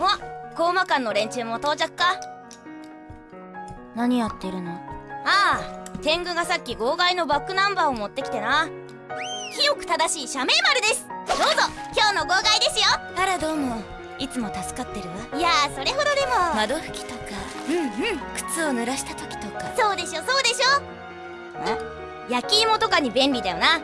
お高魔館の連中も到着か。何やってるの？ああ天狗がさっき号外のバックナンバーを持ってきてな。清く正しい社名丸です。どうぞ今日の号外ですよ。あらどうも。いつも助かってるわ。いやそれほどでも。窓拭きとか。うんうん。靴を濡らした時とか。そうでしょそうでしょ。焼き芋とかに便利だよな、うん、